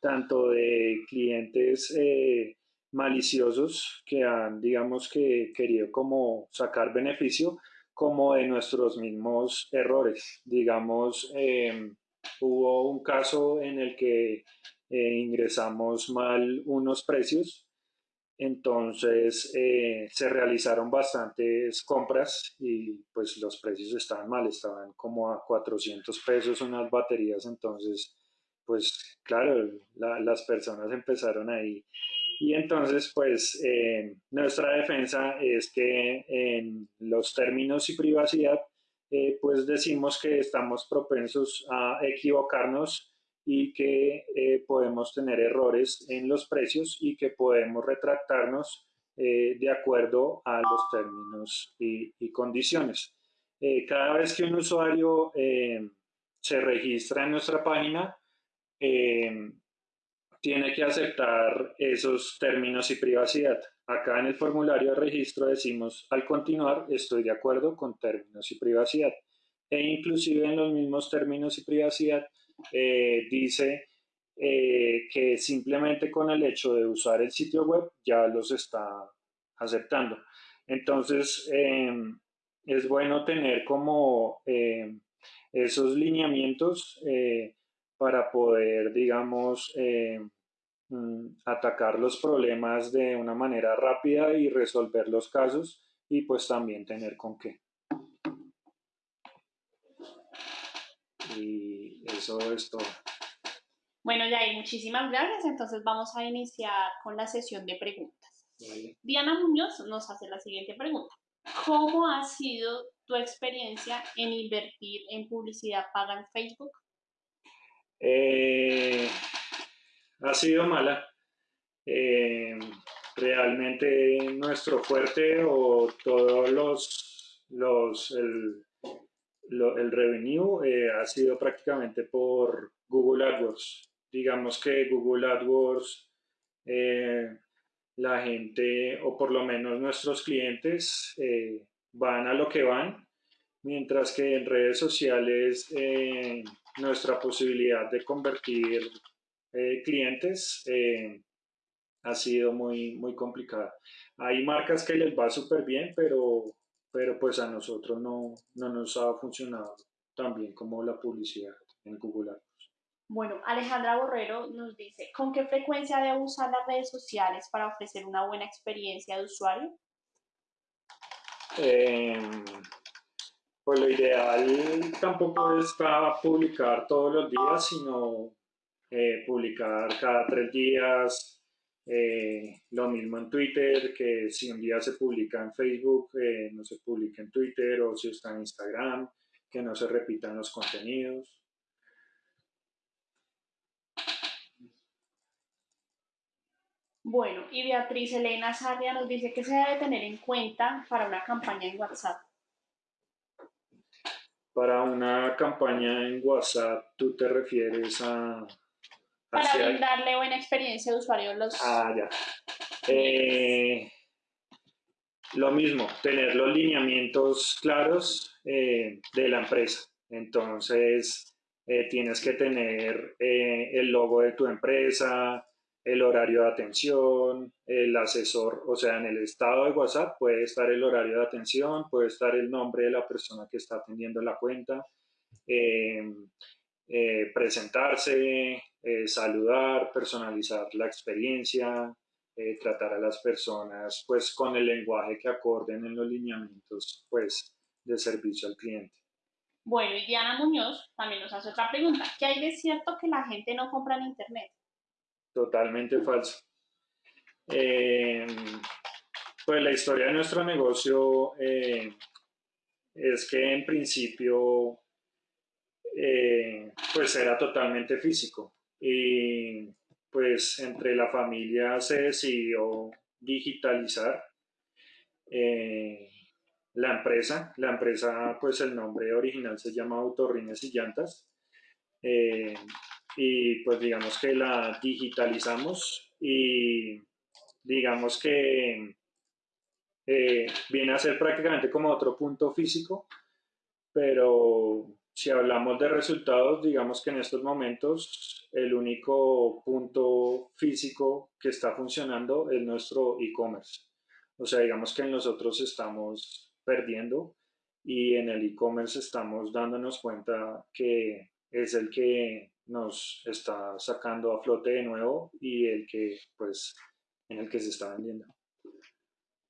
tanto de clientes maliciosos que han, digamos que, querido como sacar beneficio, como de nuestros mismos errores. Digamos, em, hubo un caso en el que eh, ingresamos mal unos precios, entonces eh, se realizaron bastantes compras y pues los precios estaban mal, estaban como a 400 pesos unas baterías, entonces pues claro, las personas empezaron ahí y entonces, pues, eh, nuestra defensa es que en los términos y privacidad, eh, pues decimos que estamos propensos a equivocarnos y que eh, podemos tener errores en los precios y que podemos retractarnos de acuerdo a los términos y, y condiciones. cada vez que un usuario se registra en nuestra página, tiene que aceptar esos términos y privacidad. Acá en el formulario de registro decimos, al continuar, estoy de acuerdo con términos y privacidad. E inclusive en los mismos términos y privacidad eh, dice eh, que simplemente con el hecho de usar el sitio web ya los está aceptando. Entonces, em, es bueno tener como em, esos lineamientos eh, para poder, digamos, eh, mm, atacar los problemas de una manera rápida y resolver los casos y pues también tener con qué. Y eso es todo. Bueno, Yair, muchísimas gracias. Entonces vamos a iniciar con la sesión de preguntas. Diana Muñoz nos hace la siguiente pregunta. ¿Cómo ha sido tu experiencia en invertir en publicidad paga en Facebook? Eh, ha sido mala. Eh, realmente nuestro fuerte o todos los, los el, el revenue eh, ha sido prácticamente por Google AdWords. Digamos que Google AdWords, la gente, o por lo menos nuestros clientes, van a lo que van, mientras que en redes sociales nuestra posibilidad de convertir eh, clientes eh, ha sido muy, muy complicada. Hay marcas que les va súper bien, pero, pero pues a nosotros no, no nos ha funcionado tan bien como la publicidad en Google Ads. Bueno, Alejandra Borrero nos dice, ¿con qué frecuencia debo usar las redes sociales para ofrecer una buena experiencia de usuario? Eh, pues lo ideal tampoco es publicar todos los días, sino eh, publicar cada tres días. Eh, lo mismo en Twitter, que si un día se publica en Facebook, eh, no se publica en Twitter, o si está en Instagram, que no se repitan los contenidos. Bueno, y Beatriz Elena Sarria nos dice que se debe tener en cuenta para una campaña en WhatsApp. Para una campaña en WhatsApp, ¿tú te refieres a...? Para brindarle buena experiencia de usuario a los... Ah, ya. Eh, lo mismo, tener los lineamientos claros eh, de la empresa. Entonces, eh, tienes que tener el logo de tu empresa, el horario de atención, el asesor, o sea, en el estado de WhatsApp puede estar el horario de atención, puede estar el nombre de la persona que está atendiendo la cuenta, eh, eh, presentarse, eh, saludar, personalizar la experiencia, tratar a las personas pues con el lenguaje que acorden en los lineamientos pues de servicio al cliente. Bueno, y Diana Muñoz también nos hace otra pregunta. ¿Qué hay de cierto que la gente no compra en Internet? Totalmente falso. Eh, pues la historia de nuestro negocio eh, es que en principio eh, pues era totalmente físico y pues entre la familia se decidió digitalizar la empresa. La empresa, pues el nombre original se llama Autorrines y Llantas. Y pues digamos que la digitalizamos y digamos que eh, viene a ser prácticamente como otro punto físico, pero si hablamos de resultados, digamos que en estos momentos el único punto físico que está funcionando es nuestro e-commerce. O sea, digamos que nosotros estamos perdiendo y en el e-commerce estamos dándonos cuenta que es el que nos está sacando a flote de nuevo y el que, pues, en el que se está vendiendo.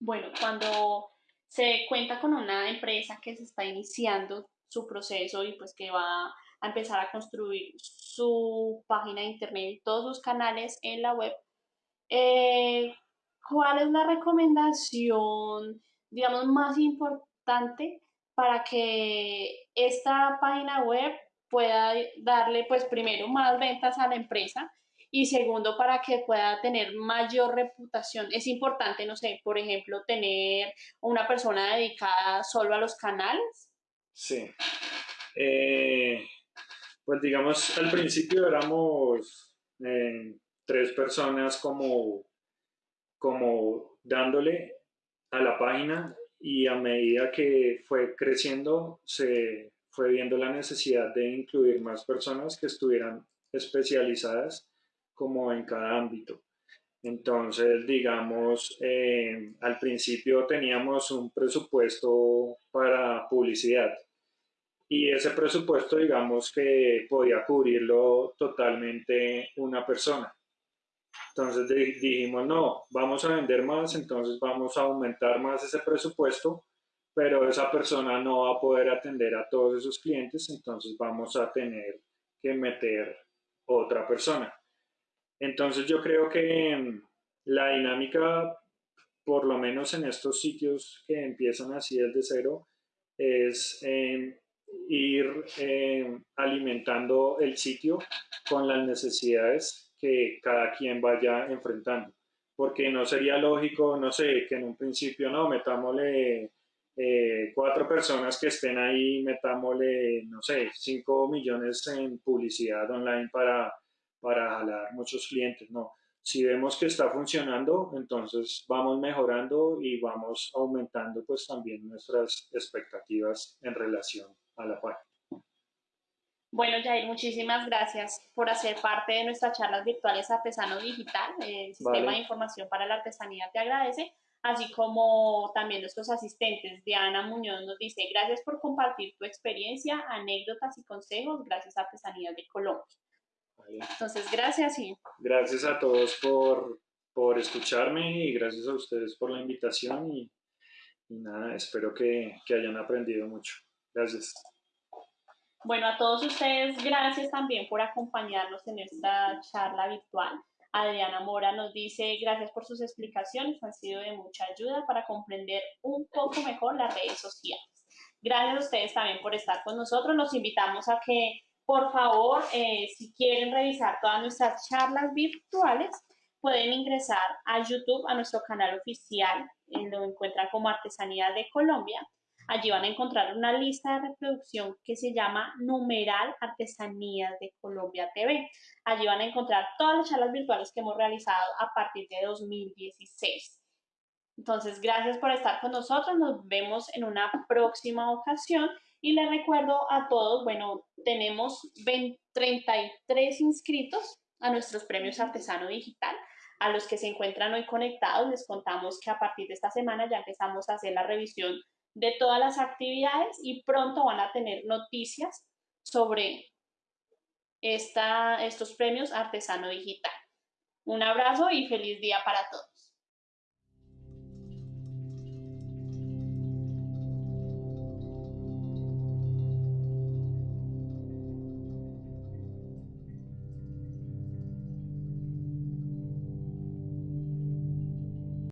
Bueno, cuando se cuenta con una empresa que se está iniciando su proceso y pues que va a empezar a construir su página de internet y todos sus canales en la web, eh, ¿cuál es la recomendación, digamos, más importante para que esta página web pueda darle, pues, primero más ventas a la empresa y segundo, para que pueda tener mayor reputación. Es importante, no sé, por ejemplo, tener una persona dedicada solo a los canales. Sí. Eh, pues digamos, al principio éramos eh, tres personas como, como dándole a la página y a medida que fue creciendo se fue viendo la necesidad de incluir más personas que estuvieran especializadas como en cada ámbito. Entonces, digamos, eh, al principio teníamos un presupuesto para publicidad y ese presupuesto, digamos, que podía cubrirlo totalmente una persona. Entonces dijimos, no, vamos a vender más, entonces vamos a aumentar más ese presupuesto, pero esa persona no va a poder atender a todos esos clientes, entonces vamos a tener que meter otra persona. Entonces yo creo que mm, la dinámica, por lo menos en estos sitios que empiezan así desde cero, es em, ir em, alimentando el sitio con las necesidades que cada quien vaya enfrentando. Porque no sería lógico, no sé, que en un principio no, metámosle eh, cuatro personas que estén ahí, metámosle, no sé, cinco millones en publicidad online para para jalar muchos clientes, no. Si vemos que está funcionando, entonces vamos mejorando y vamos aumentando pues también nuestras expectativas en relación a la página. Bueno, Jair, muchísimas gracias por hacer parte de nuestras charlas virtuales Artesano Digital. El Sistema de Información para la Artesanía te agradece, así como también nuestros asistentes. Diana Muñoz nos dice, gracias por compartir tu experiencia, anécdotas y consejos. Gracias a Artesanías de Colombia. Entonces, gracias y... Gracias a todos por, por escucharme y gracias a ustedes por la invitación y, nada, espero que, que hayan aprendido mucho. Gracias. Bueno, a todos ustedes, gracias también por acompañarnos en esta charla virtual. Adriana Mora nos dice, gracias por sus explicaciones, han sido de mucha ayuda para comprender un poco mejor las redes sociales. Gracias a ustedes también por estar con nosotros. Los invitamos a que por favor, eh, si quieren revisar todas nuestras charlas virtuales, pueden ingresar a YouTube, a nuestro canal oficial, en lo encuentran como Artesanía de Colombia. Allí van a encontrar una lista de reproducción que se llama Numeral Artesanías de Colombia TV. Allí van a encontrar todas las charlas virtuales que hemos realizado a partir de 2016. Entonces, gracias por estar con nosotros. Nos vemos en una próxima ocasión y les recuerdo a todos, bueno, tenemos 33 inscritos a nuestros premios Artesano Digital. A los que se encuentran hoy conectados, les contamos que a partir de esta semana ya empezamos a hacer la revisión de todas las actividades y pronto van a tener noticias sobre esta, estos premios Artesano Digital. Un abrazo y feliz día para todos.